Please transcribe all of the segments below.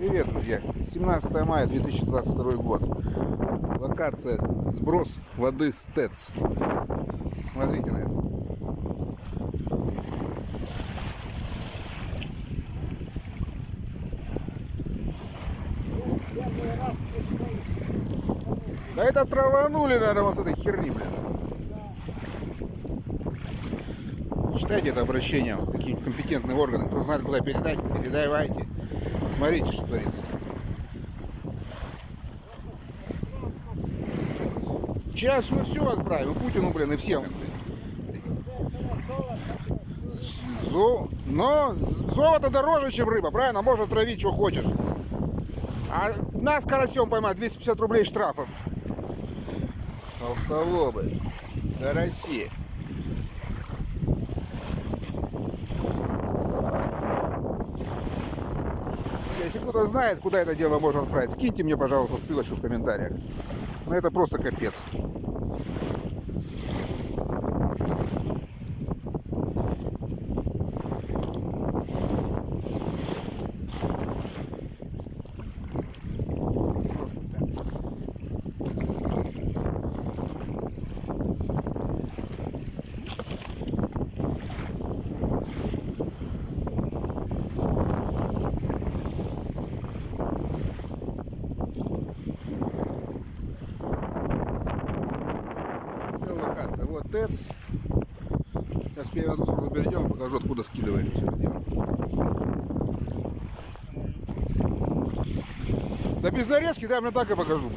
Привет, друзья! 17 мая 2022 год. Локация сброс воды с ТЭЦ. Смотрите на это. Да это траванули, наверное, вот этой херни, блин. Читайте это обращение в какие-нибудь компетентные органы. Кто знает, куда передать, передавайте. Смотрите, что творится. Сейчас мы все отправим. Путину, блин, и всем. Зо... Но золото дороже, чем рыба, правильно? Можно травить, что хочешь. А нас карасем поймать 250 рублей штрафов. Толстолобы. Караси. Если кто-то знает, куда это дело можно отправить, скиньте мне, пожалуйста, ссылочку в комментариях. Ну это просто капец. Это локация. Вот ТЭЦ. Сейчас эту сторону перейдем, покажу, откуда скидывается. Да без нарезки, да, я мне так и покажу.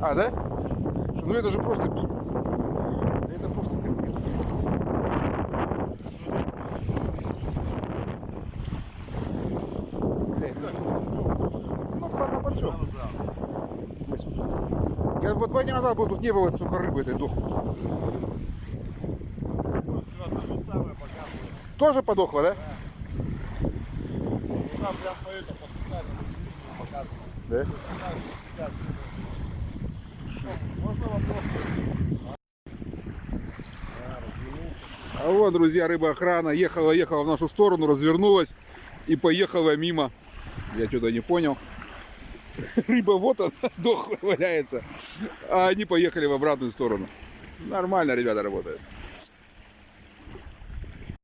А, да? Ну это же просто... Это просто. Блядь, ну, ну, подсёк. Я вот два дня назад был, тут не было сука рыбы этой дохлой. Тоже подохла, да? Да. Вопрос? А вот, друзья, рыба охрана ехала, ехала в нашу сторону, развернулась и поехала мимо. Я что-то не понял. Рыба вот она, дохлая валяется. А они поехали в обратную сторону. Нормально ребята работают.